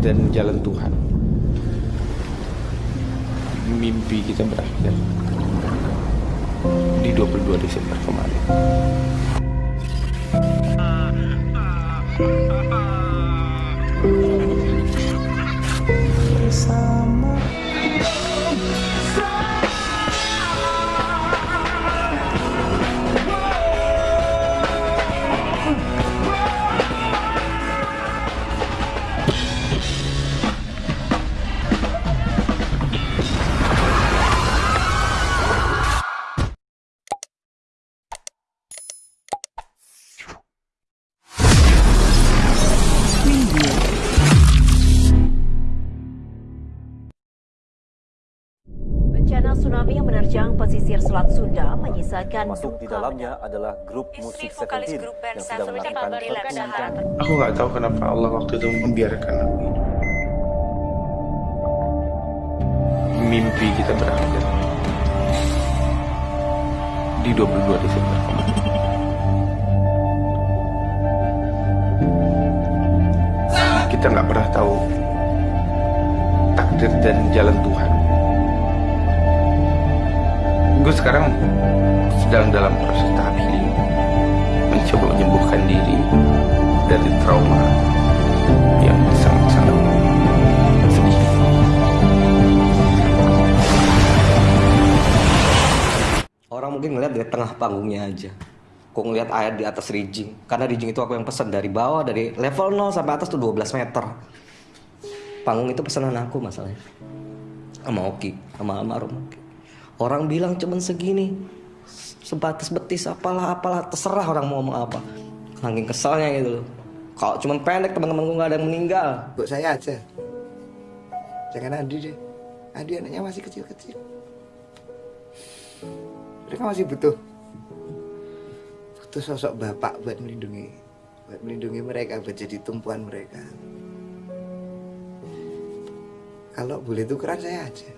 dan jalan Tuhan. Mimpi kita berakhir di 22 Desember kemarin. Bencana pesisir Selat Sunda menyisakan Masuk di duka dalamnya adalah grup musik Seventeen yang sedang melakukan pertunjukan aku nggak tahu kenapa Allah waktu itu membiarkan aku. Hidup mimpi kita berakhir di 22 Desember. Kita nggak pernah tahu takdir dan jalan Tuhan gue sekarang sedang dalam proses tahap healing mencoba menyembuhkan diri dari trauma yang sangat-sangat sedih Orang mungkin ngeliat dari tengah panggungnya aja. Kok ngeliat air di atas rigging. Karena rigging itu aku yang pesan dari bawah, dari level 0 sampai atas tuh 12 meter. Panggung itu pesanan aku masalahnya. Sama Oki, sama almarhum Oki. Orang bilang cuman segini. Sebatas betis apalah apalah terserah orang mau ngomong apa. Saking kesalnya gitu loh. Kalau cuman pendek teman-temanku nggak ada yang meninggal. Buat saya aja. Jangan Andi deh. Andi anaknya masih kecil-kecil. Mereka masih butuh butuh sosok bapak buat melindungi buat melindungi mereka buat jadi tumpuan mereka. Kalau boleh tukeran saya aja.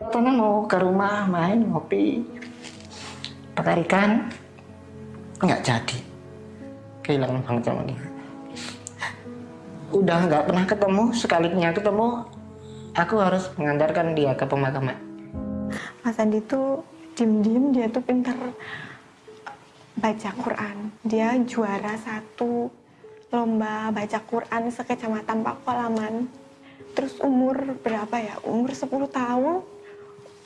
Waktunya mau ke rumah main ngopi bakar ikan nggak jadi kehilangan banget sama dia udah nggak pernah ketemu sekalinya ketemu aku harus mengantarkan dia ke pemakaman Mas Andi tuh diem-diem dia tuh pinter baca Quran. Dia juara satu lomba baca Quran sekecamatan Pakolaman. Terus umur berapa ya? Umur 10 tahun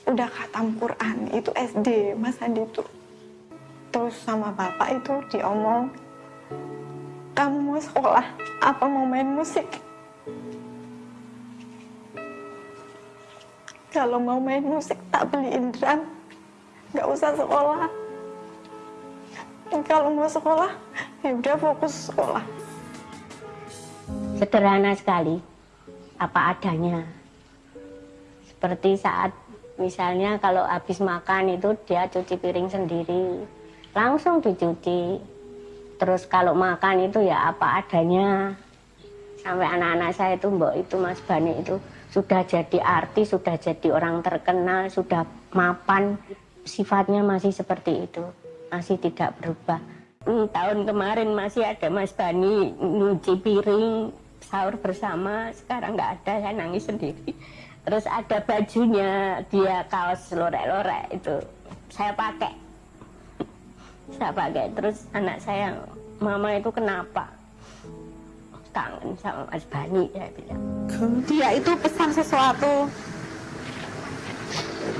udah khatam Quran. Itu SD Mas Andi tuh. Terus sama bapak itu diomong, kamu mau sekolah apa mau main musik? Kalau mau main musik tak beliin drum, nggak usah sekolah. Kalau mau sekolah, ya udah fokus sekolah. sederhana sekali apa adanya seperti saat misalnya kalau habis makan itu dia cuci piring sendiri. Langsung dicuci. Terus kalau makan itu ya apa adanya. Sampai anak-anak saya itu mbok itu Mas Bani itu sudah jadi artis sudah jadi orang terkenal sudah mapan. Sifatnya masih seperti itu. Masih tidak berubah. Hmm, tahun kemarin masih ada Mas Bani nyuci piring sahur bersama. Sekarang nggak ada saya nangis sendiri terus ada bajunya dia kaos lorek-lorek itu saya pakai saya pakai terus anak saya mama itu kenapa kangen sama Mas Bani saya bilang Dia itu pesan sesuatu.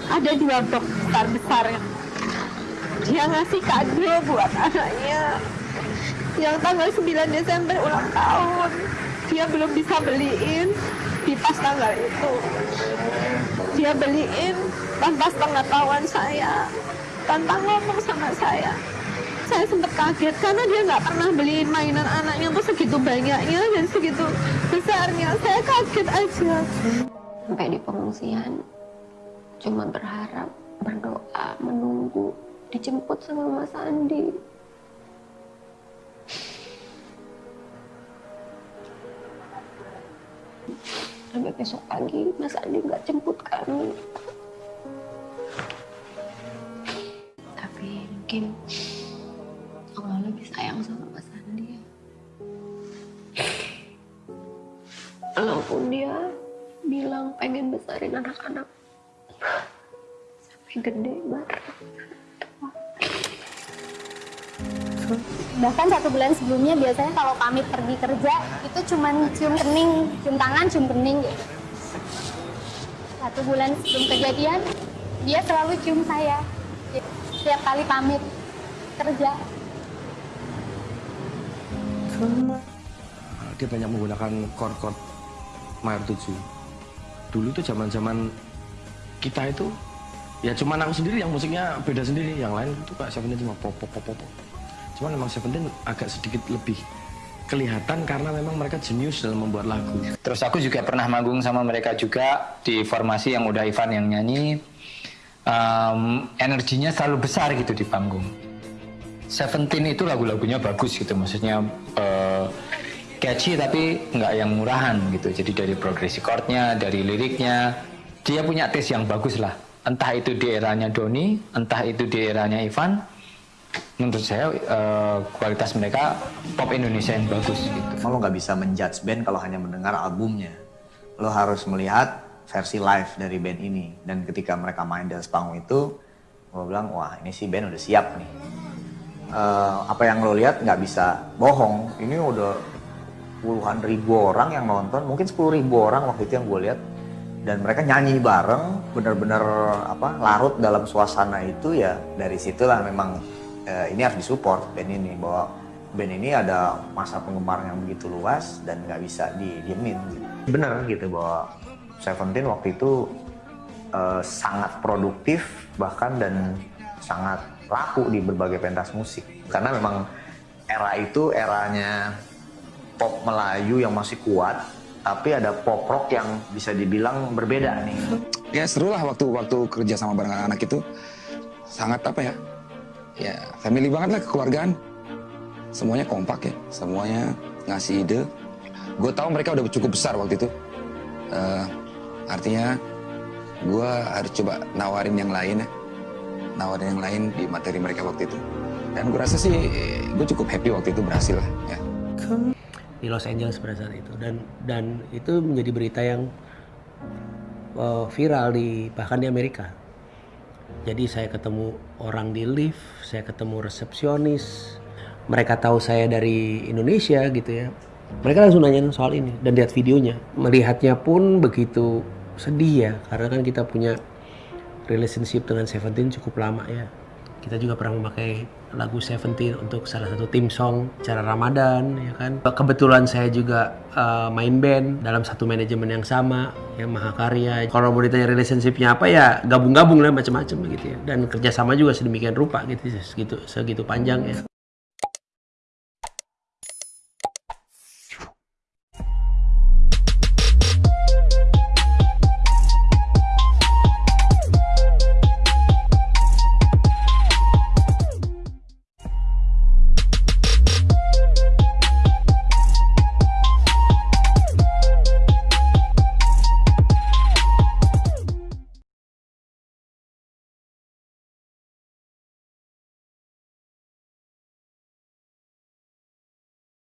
Ada dua box besar besar. Dia ngasih kado buat anaknya. Yang tanggal 9 Desember ulang tahun. Dia belum bisa beliin di pas tanggal itu. Dia beliin tanpa pengetahuan saya. Tanpa ngomong sama saya. Saya sempat kaget karena dia nggak pernah beliin mainan anaknya tuh segitu banyaknya dan segitu besarnya. Saya kaget aja. sampai di pengungsian cuma berharap berdoa menunggu dijemput sama Mas Andi sampai besok pagi Mas Andi nggak jemput kami. Tapi mungkin Allah lebih sayang sama Mas Andi. Walaupun dia bilang pengen besarin anak-anak sampai gede banget bahkan satu bulan sebelumnya biasanya kalau kami pergi kerja itu cuma cium kening cium tangan cium kening satu bulan sebelum kejadian dia selalu cium saya. Setiap kali pamit kerja. Dia banyak menggunakan chord-chord mayor 7 dulu tuh zaman zaman kita itu ya cuman aku sendiri yang musiknya beda sendiri. Yang lain itu kayak Seventeen cuma pop pop pop pop pop. Cuman memang Seventeen agak sedikit lebih kelihatan karena memang mereka jenius dalam membuat lagu Terus aku juga pernah manggung sama mereka juga di formasi yang udah Ivan yang nyanyi. Em, energinya selalu besar gitu di panggung. Seventeen itu lagu-lagunya bagus gitu, maksudnya eh, catchy tapi nggak yang murahan gitu. Jadi dari progresi chordnya, dari liriknya, dia punya taste yang bagus lah. Entah itu di eranya Doni, entah itu di eranya Ivan. Menurut saya eh, kualitas mereka pop Indonesia yang bagus gitu. Lo nggak bisa menjudge band kalau hanya mendengar albumnya. Lo harus melihat versi live dari band ini. Dan ketika mereka main di panggung itu, gue bilang, wah ini sih band udah siap nih. Eh, apa yang lo lihat nggak bisa bohong. Ini udah puluhan ribu orang yang nonton, mungkin sepuluh ribu orang waktu itu yang gue lihat. Dan mereka nyanyi bareng, bener-bener apa larut dalam suasana itu ya dari situlah memang eh, ini harus disupport band ini bahwa band ini ada masa penggemar yang begitu luas dan nggak bisa didiemin. Gitu. Bener gitu bahwa Seventeen waktu itu eh, sangat produktif bahkan dan sangat laku di berbagai pentas musik karena memang era itu eranya pop Melayu yang masih kuat tapi ada pop rock yang bisa dibilang berbeda nih. ya seru lah waktu waktu kerja sama bareng anak-anak itu sangat apa ya ya family banget lah kekeluargaan. Semuanya kompak ya semuanya ngasih ide. Gue tahu mereka udah cukup besar waktu itu. Eh, artinya gue harus coba nawarin yang lain ya. Nawarin yang lain di materi mereka waktu itu. Dan gue rasa sih gue cukup happy waktu itu berhasil lah ya. Di Los Angeles pada saat itu. Dan dan itu menjadi berita yang uh, viral di bahkan di Amerika. Jadi saya ketemu orang di lift, saya ketemu resepsionis, mereka tahu saya dari Indonesia gitu ya. Mereka langsung nanyain soal ini dan lihat videonya. Melihatnya pun begitu sedih ya karena kan kita punya relationship dengan Seventeen cukup lama ya. Kita juga pernah memakai lagu Seventeen untuk salah satu tim song cara Ramadan ya kan. Kebetulan saya juga uh, main band dalam satu manajemen yang sama ya Mahakarya. Kalau mau ditanya relationshipnya apa ya gabung-gabung lah macam-macam gitu ya. Dan kerjasama juga sedemikian rupa gitu segitu segitu panjang ya.